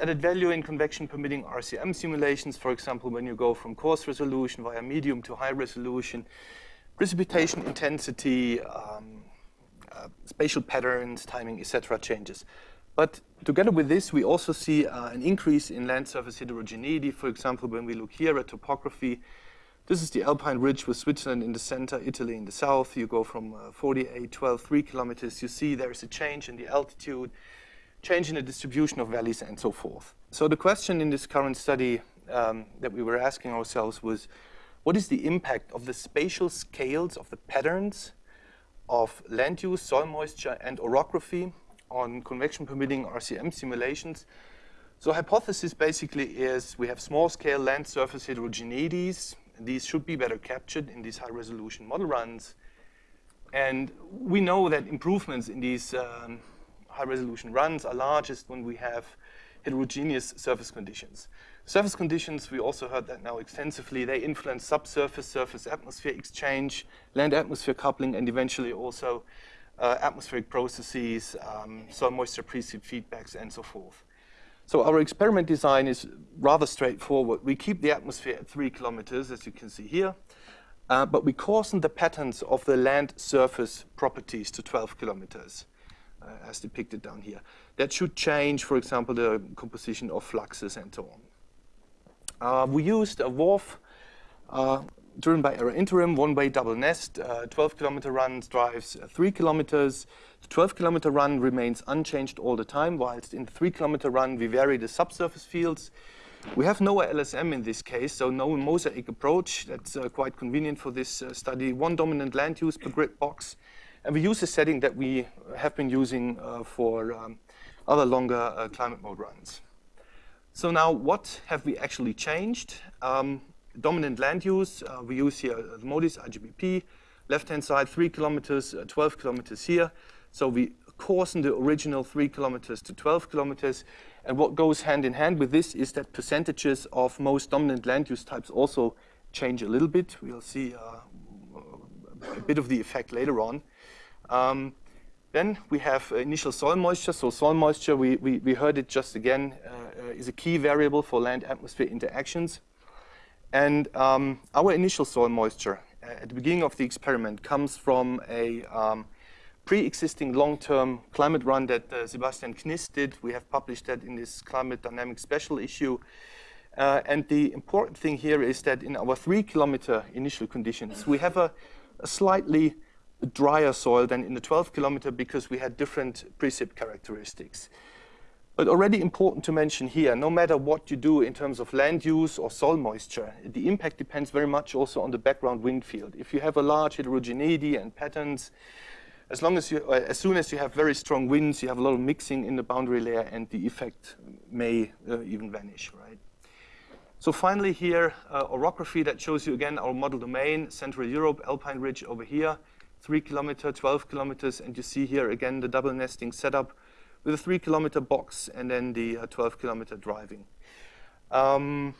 added value in convection permitting RCM simulations, for example, when you go from coarse resolution via medium to high resolution, precipitation intensity, um, uh, spatial patterns, timing, etc. changes. But together with this, we also see uh, an increase in land surface heterogeneity. For example, when we look here at topography, this is the Alpine Ridge with Switzerland in the center, Italy in the south. You go from uh, 48, 12, 3 kilometers. You see there's a change in the altitude, change in the distribution of valleys, and so forth. So the question in this current study um, that we were asking ourselves was, what is the impact of the spatial scales of the patterns of land use, soil moisture, and orography on convection permitting RCM simulations. So hypothesis basically is we have small scale land surface heterogeneities. These should be better captured in these high resolution model runs. And we know that improvements in these um, high resolution runs are largest when we have heterogeneous surface conditions. Surface conditions, we also heard that now extensively, they influence subsurface, surface atmosphere exchange, land atmosphere coupling, and eventually also uh, atmospheric processes, um, soil moisture precip feedbacks, and so forth. So our experiment design is rather straightforward. We keep the atmosphere at three kilometers, as you can see here, uh, but we coarsen the patterns of the land surface properties to 12 kilometers, as depicted down here. That should change, for example, the composition of fluxes and so on. Uh, we used a WRF uh, driven by ERA-Interim, one-way double nest, uh, 12 kilometer run drives uh, three kilometers. The 12 kilometer run remains unchanged all the time, whilst in the three kilometer run we vary the subsurface fields. We have Noah LSM in this case, so no mosaic approach. That's uh, quite convenient for this uh, study. One dominant land use per grid box. And we use a setting that we have been using uh, for um, other longer uh, climate mode runs. So now what have we actually changed? Um, dominant land use, uh, we use here the MODIS IGBP, left-hand side, three kilometers, uh, 12 kilometers here. So we coarsen the original three kilometers to 12 kilometers. And what goes hand in hand with this is that percentages of most dominant land use types also change a little bit. We'll see uh, a bit of the effect later on. Um, then we have initial soil moisture. So soil moisture, we, we, we heard it just again, uh, uh is a key variable for land-atmosphere interactions. And um, our initial soil moisture uh, at the beginning of the experiment comes from a um, pre-existing long-term climate run that uh, Sebastian Knist did. We have published that in this Climate Dynamics special issue. Uh, and the important thing here is that in our three kilometer initial conditions, we have a, a slightly drier soil than in the 12 kilometer because we had different precip characteristics. But already important to mention here, no matter what you do in terms of land use or soil moisture, the impact depends very much also on the background wind field. If you have a large heterogeneity and patterns, as long as you, as soon as you have very strong winds, you have a lot of mixing in the boundary layer and the effect may uh, even vanish, right? So finally here, uh, orography that shows you again our model domain, Central Europe, Alpine Ridge over here, three kilometer, 12 kilometers, and you see here again the double nesting setup with a three kilometer box and then the uh, 12 kilometer driving. Um,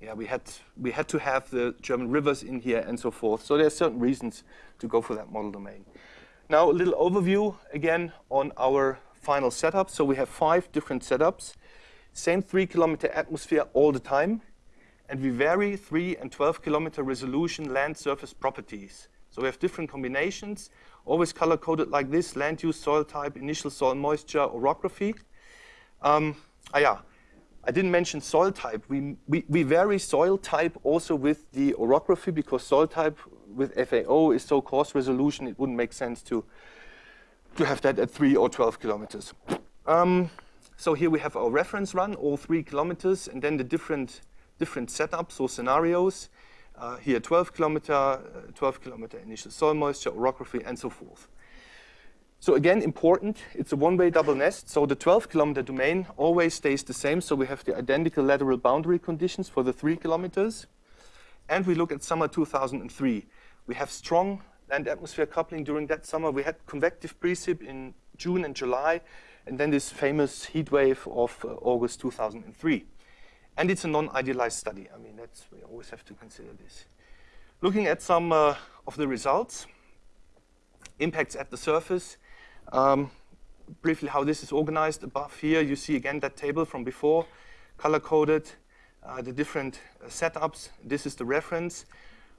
yeah, we had, we had to have the German rivers in here and so forth. So there are certain reasons to go for that model domain. Now a little overview again on our final setup. So we have five different setups, same three kilometer atmosphere all the time, and we vary three and 12 kilometer resolution land surface properties. So we have different combinations always color coded like this, land use, soil type, initial soil moisture, orography. Um, ah, yeah, I didn't mention soil type. We, we, we vary soil type also with the orography because soil type with FAO is so coarse resolution, it wouldn't make sense to, to have that at three or 12 kilometers. Um, so here we have our reference run, all three kilometers, and then the different, different setups or scenarios. Uh, here 12 kilometer, uh, 12 kilometer initial soil moisture, orography, and so forth. So again, important, it's a one-way double nest. So the 12 kilometer domain always stays the same. So we have the identical lateral boundary conditions for the three kilometers. And we look at summer 2003. We have strong land atmosphere coupling during that summer. We had convective precip in June and July, and then this famous heat wave of uh, August 2003. And it's a non-idealized study. I mean, that's, we always have to consider this. Looking at some uh, of the results, impacts at the surface, um, briefly how this is organized. Above here, you see again that table from before, color-coded, uh, the different uh, setups. This is the reference.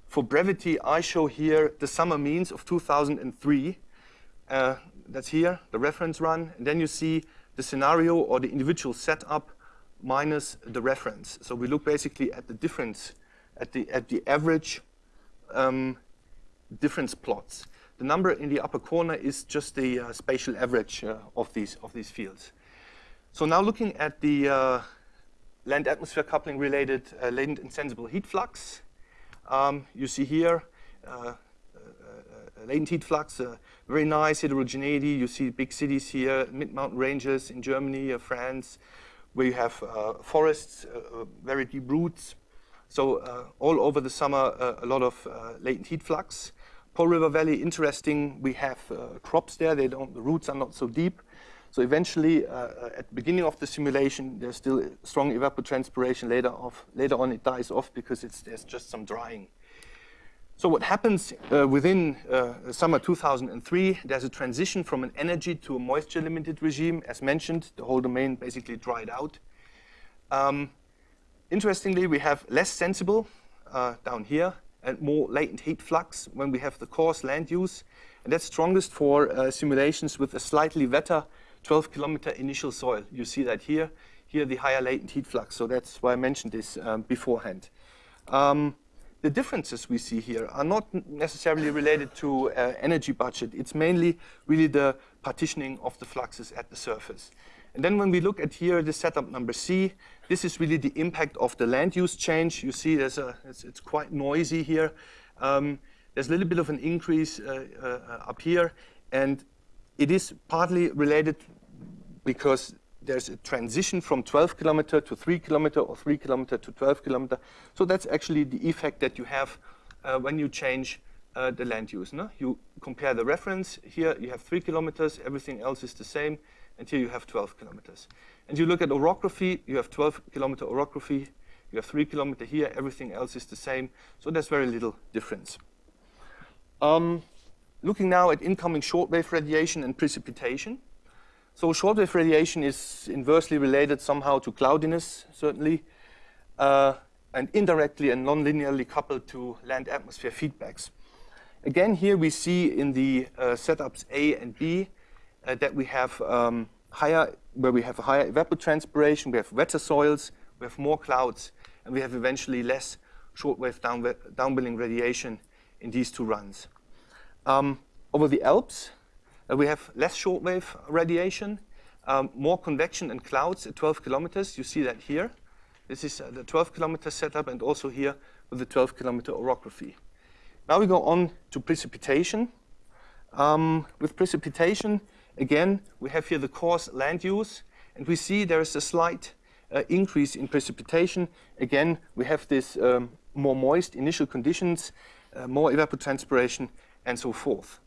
For brevity, I show here the summer means of 2003. Uh, that's here, the reference run. And then you see the scenario or the individual setup minus the reference. So we look basically at the difference, at the, at the average um, difference plots. The number in the upper corner is just the uh, spatial average uh, of, these, of these fields. So now looking at the uh, land-atmosphere coupling related uh, latent insensible heat flux, um, you see here uh, uh, latent heat flux, very nice heterogeneity. You see big cities here, mid-mountain ranges in Germany, France, you have forests, very deep roots. So all over the summer, a lot of latent heat flux. Po River Valley, interesting. We have uh, crops there. They don't, the roots are not so deep. So eventually, uh, uh, at the beginning of the simulation, there's still strong evapotranspiration. Later, off, later on, it dies off because there's just some drying. So what happens uh, within uh, summer 2003, there's a transition from an energy to a moisture-limited regime. As mentioned, the whole domain basically dried out. Um, interestingly, we have less sensible uh, down here and more latent heat flux when we have the coarse land use. And that's strongest for uh, simulations with a slightly wetter 12 kilometer initial soil. You see that here. Here the higher latent heat flux. So that's why I mentioned this um, beforehand. Um, the differences we see here are not necessarily related to uh, energy budget. It's mainly really the partitioning of the fluxes at the surface. And then when we look at here the setup number C, this is really the impact of the land use change. You see there's a, it's, it's quite noisy here. Um, there's a little bit of an increase uh, uh, up here, and it is partly related because there's a transition from 12 kilometer to 3 kilometer or 3 kilometer to 12 kilometer. So that's actually the effect that you have uh, when you change uh, the land use. No? You compare the reference. Here you have 3 kilometers. Everything else is the same and here you have 12 kilometers. And you look at orography, you have 12 kilometer orography, you have 3 kilometer here, everything else is the same, so there's very little difference. Um, looking now at incoming shortwave radiation and precipitation. So shortwave radiation is inversely related somehow to cloudiness, certainly, uh, and indirectly and non-linearly coupled to land atmosphere feedbacks. Again, here we see in the uh, setups A and B uh, that we have um, higher, where we have a higher evapotranspiration, we have wetter soils, we have more clouds, and we have eventually less shortwave down, downwelling radiation in these two runs. Um, over the Alps, uh, we have less shortwave radiation, um, more convection and clouds at 12 kilometers. You see that here. This is uh, the 12 kilometer setup and also here with the 12 kilometer orography. Now we go on to precipitation. Um, with precipitation, Again, we have here the coarse land use, and we see there is a slight uh, increase in precipitation. Again, we have this um, more moist initial conditions, uh, more evapotranspiration, and so forth.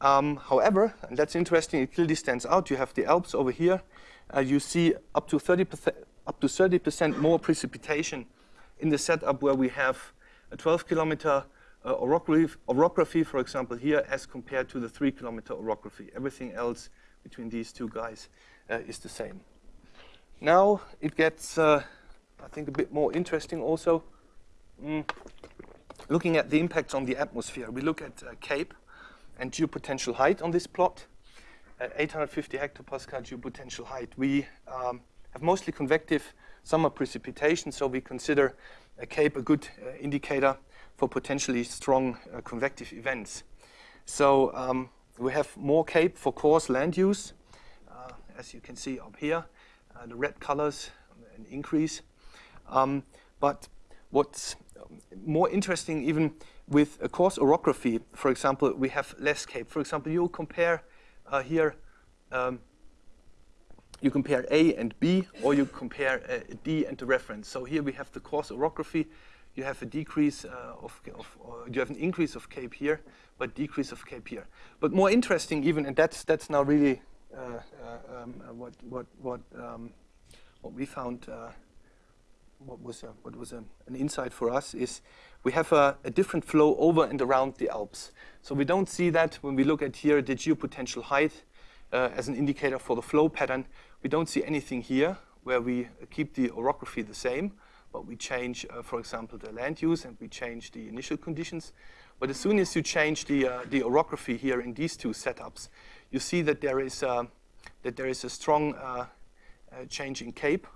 Um, however, and that's interesting, it clearly stands out. You have the Alps over here. Uh, you see up to 30% up to 30% more precipitation in the setup where we have a 12 kilometer uh, orography, orography, for example, here as compared to the three kilometer orography. Everything else between these two guys uh, is the same. Now it gets, uh, I think, a bit more interesting also. Mm. Looking at the impacts on the atmosphere, we look at uh, CAPE and geopotential height on this plot. At 850 hectopascal geopotential height, we um, have mostly convective summer precipitation, so we consider a CAPE a good uh, indicator for potentially strong uh, convective events. So um, we have more CAPE for coarse land use, uh, as you can see up here, uh, the red colors, an increase. Um, but what's more interesting even with a coarse orography, for example, we have less CAPE. For example, you compare uh, here, um, you compare A and B, or you compare uh, D and the reference. So here we have the coarse orography, you have a decrease uh, of, of you have an increase of CAPE here, but decrease of CAPE here. But more interesting even, and that's that's now really uh, uh um, uh, what what what um, what we found. Uh, what was a, what was a, an insight for us is we have a, a, different flow over and around the Alps. So we don't see that when we look at here the geopotential height uh, as an indicator for the flow pattern. We don't see anything here where we keep the orography the same, but we change, uh, for example, the land use and we change the initial conditions. But as soon as you change the, uh, the orography here in these two setups, you see that there is, uh, that there is a strong uh, uh, change in CAPE.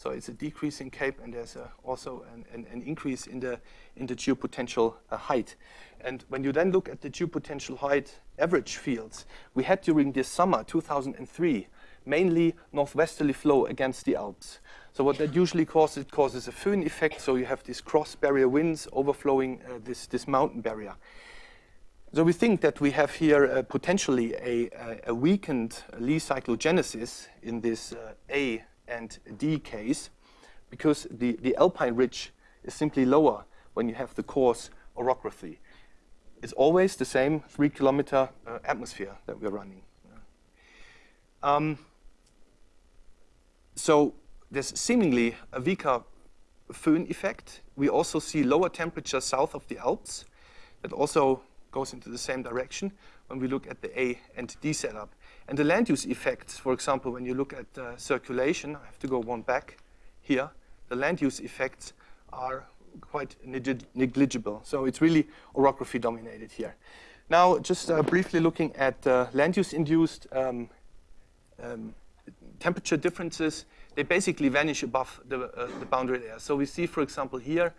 So it's a decrease in CAPE and there's a, also an, an, an, increase in the, in the geopotential uh, height. And when you then look at the geopotential height average fields, we had during this summer, 2003, mainly northwesterly flow against the Alps. So what that usually causes, it causes a föhn effect, so you have these cross-barrier winds overflowing uh, this, this mountain barrier. So we think that we have here uh, potentially a, a, weakened Lee cyclogenesis in this uh, A and D case, because the, the alpine ridge is simply lower when you have the coarse orography. It's always the same three kilometer uh, atmosphere that we're running. Um, so there's seemingly a weaker Föhn effect. We also see lower temperatures south of the Alps. That also goes into the same direction when we look at the A and D setup. And the land use effects, for example, when you look at uh, circulation, I have to go one back here, the land use effects are quite negligible. So it's really orography dominated here. Now, just uh, briefly looking at uh, land use induced um, um, temperature differences, they basically vanish above the, uh, the boundary layer. So we see, for example, here,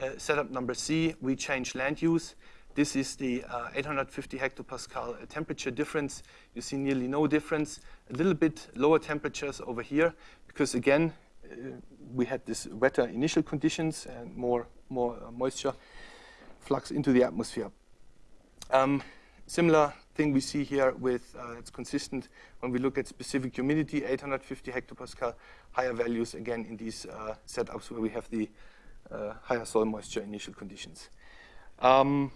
uh, setup number C, we change land use. This is the uh, 850 hectopascal uh, temperature difference. You see nearly no difference. A little bit lower temperatures over here, because again, uh, we had this wetter initial conditions and more, more uh, moisture flux into the atmosphere. Um, similar thing we see here with, uh, it's consistent when we look at specific humidity, 850 hectopascal, higher values again in these uh, setups where we have the uh, higher soil moisture initial conditions. Um,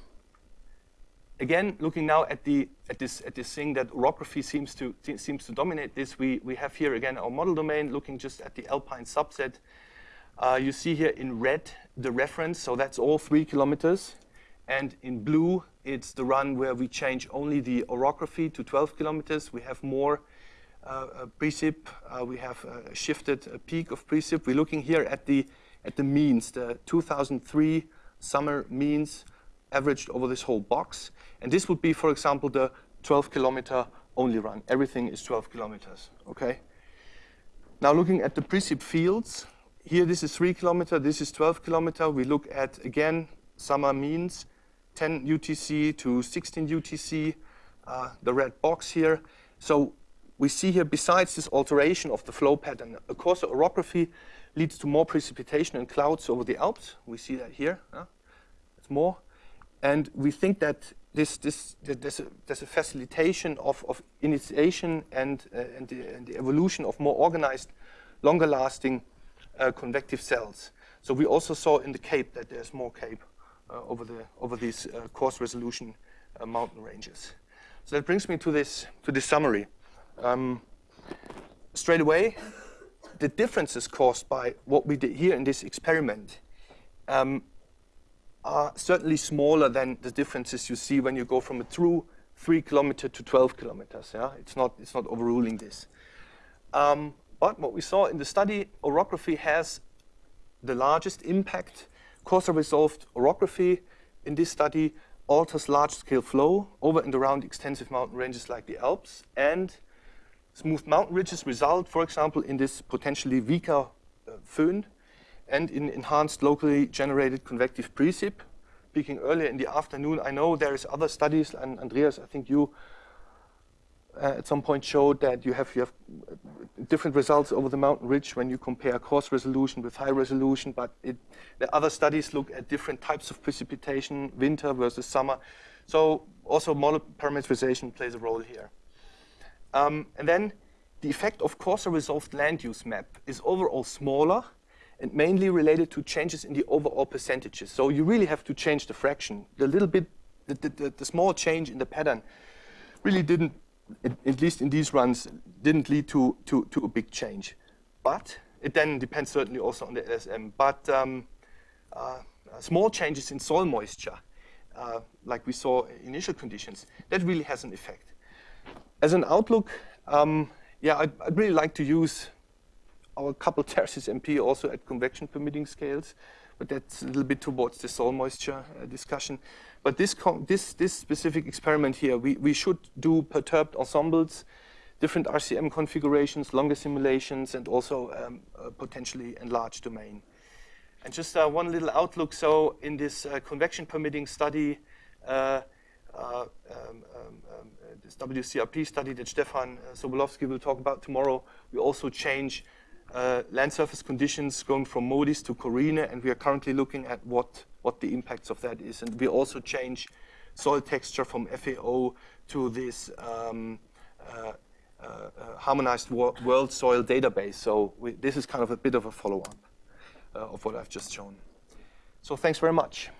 again, looking now at the at this at this thing that orography seems to seems to dominate this, we we have here again our model domain looking just at the alpine subset. Uh, you see here in red the reference, so that's all three kilometers, and in blue it's the run where we change only the orography to 12 kilometers. We have more uh, precip. Uh, we have uh, shifted a peak of precip. We're looking here at the at the means, the 2003 summer means averaged over this whole box. And this would be, for example, the 12 kilometer only run. Everything is 12 kilometers, okay? Now looking at the precip fields, here this is three kilometer, this is 12 kilometer. We look at, again, summer means, 10 UTC to 16 UTC, uh, the red box here. So we see here, besides this alteration of the flow pattern, a coarser orography leads to more precipitation and clouds over the Alps. We see that here. Huh? It's more. And we think that this, this, there's, a, there's a facilitation of, of initiation and, uh, and, the, and, the, evolution of more organized, longer lasting uh, convective cells. So we also saw in the Cape that there's more Cape uh, over, the, over these uh, coarse resolution uh, mountain ranges. So that brings me to this, to this summary. Um, straight away, the differences caused by what we did here in this experiment um, are certainly smaller than the differences you see when you go from a true three kilometer to 12 kilometers. Yeah, it's not it's not overruling this. Um, but what we saw in the study, orography has the largest impact Coarser resolved orography in this study alters large-scale flow over and around extensive mountain ranges like the Alps, and smooth mountain ridges result, for example, in this potentially weaker uh, föhn and in enhanced locally generated convective precip. Speaking earlier in the afternoon, I know there is other studies, and Andreas, I think you uh, at some point showed that you have, you have different results over the mountain ridge when you compare coarse resolution with high resolution, but it, the other studies look at different types of precipitation, winter versus summer. So also model parameterization plays a role here. Um, and then the effect of coarser resolved land use map is overall smaller and mainly related to changes in the overall percentages. So you really have to change the fraction. The little bit, the, the, the small change in the pattern really didn't at least in these runs, didn't lead to, to, to a big change. But it then depends certainly also on the LSM. But um, uh, small changes in soil moisture, uh, like we saw in initial conditions, that really has an effect. As an outlook, Um, yeah, I'd, I'd, really like to use our coupled TerrSysMP also at convection permitting scales, but that's a little bit towards the soil moisture uh, discussion. But this, this, this specific experiment here, we, we should do perturbed ensembles, different RCM configurations, longer simulations, and also um, potentially enlarged domain. And just uh, one little outlook. So in this uh, convection permitting study, uh, uh, um, um, um this WCRP study that Stefan Sobolowski will talk about tomorrow, we also change uh, land surface conditions going from MODIS to CORINE, and we are currently looking at what, what the impacts of that is. And we also change soil texture from FAO to this um, uh, uh, uh, harmonized world soil database. So we, this is kind of a bit of a follow-up uh, of what I've just shown. So thanks very much.